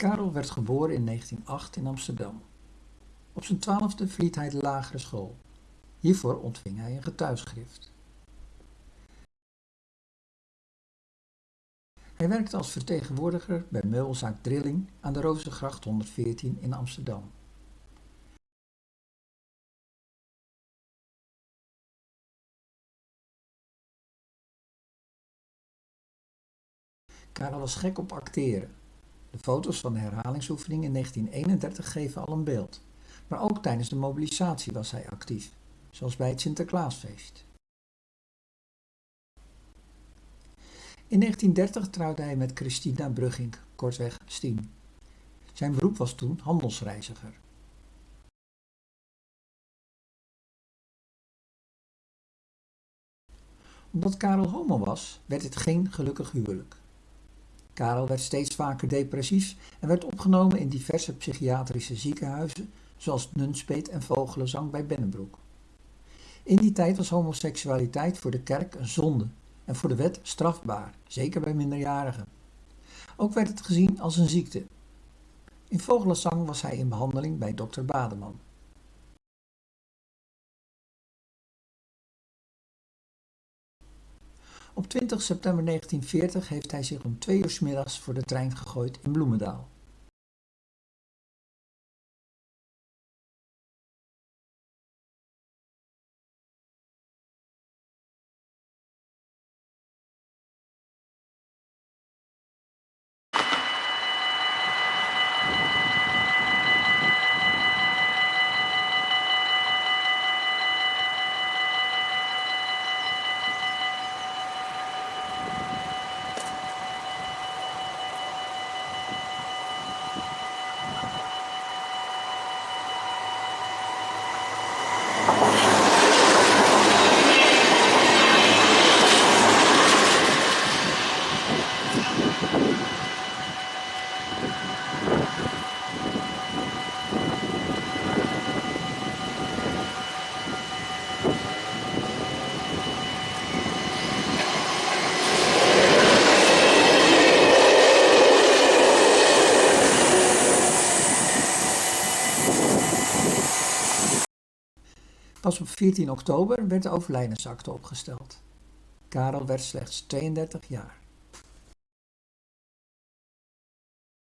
Karel werd geboren in 1908 in Amsterdam. Op zijn twaalfde verliet hij de lagere school. Hiervoor ontving hij een getuigschrift. Hij werkte als vertegenwoordiger bij meubelzaak Drilling aan de Rozengracht 114 in Amsterdam. Karel was gek op acteren. De foto's van de herhalingsoefening in 1931 geven al een beeld. Maar ook tijdens de mobilisatie was hij actief, zoals bij het Sinterklaasfeest. In 1930 trouwde hij met Christina Brugging, kortweg Stien. Zijn beroep was toen handelsreiziger. Omdat Karel homo was, werd het geen gelukkig huwelijk. Karel werd steeds vaker depressief en werd opgenomen in diverse psychiatrische ziekenhuizen, zoals Nunspeet en Vogelenzang bij Bennebroek. In die tijd was homoseksualiteit voor de kerk een zonde en voor de wet strafbaar, zeker bij minderjarigen. Ook werd het gezien als een ziekte. In Vogelenzang was hij in behandeling bij dokter Bademan. Op 20 september 1940 heeft hij zich om twee uur middags voor de trein gegooid in Bloemendaal. Pas op 14 oktober werd de overlijdensakte opgesteld. Karel werd slechts 32 jaar.